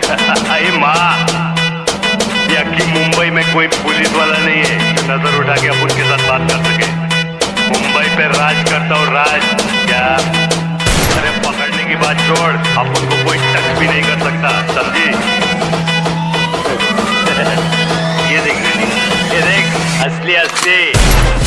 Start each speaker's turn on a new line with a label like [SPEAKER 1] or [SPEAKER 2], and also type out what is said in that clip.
[SPEAKER 1] अरे माँ। यकी मुंबई में कोई पुलिस वाला नहीं है, जो नज़र उठा के अब उनके साथ बात कर सके। मुंबई पे राज करता हूँ राज, क्या? अरे पकड़ने की बात छोड़ अब उनको कोई टच भी नहीं कर सकता, समझी? ये देख ये देख, असली असली।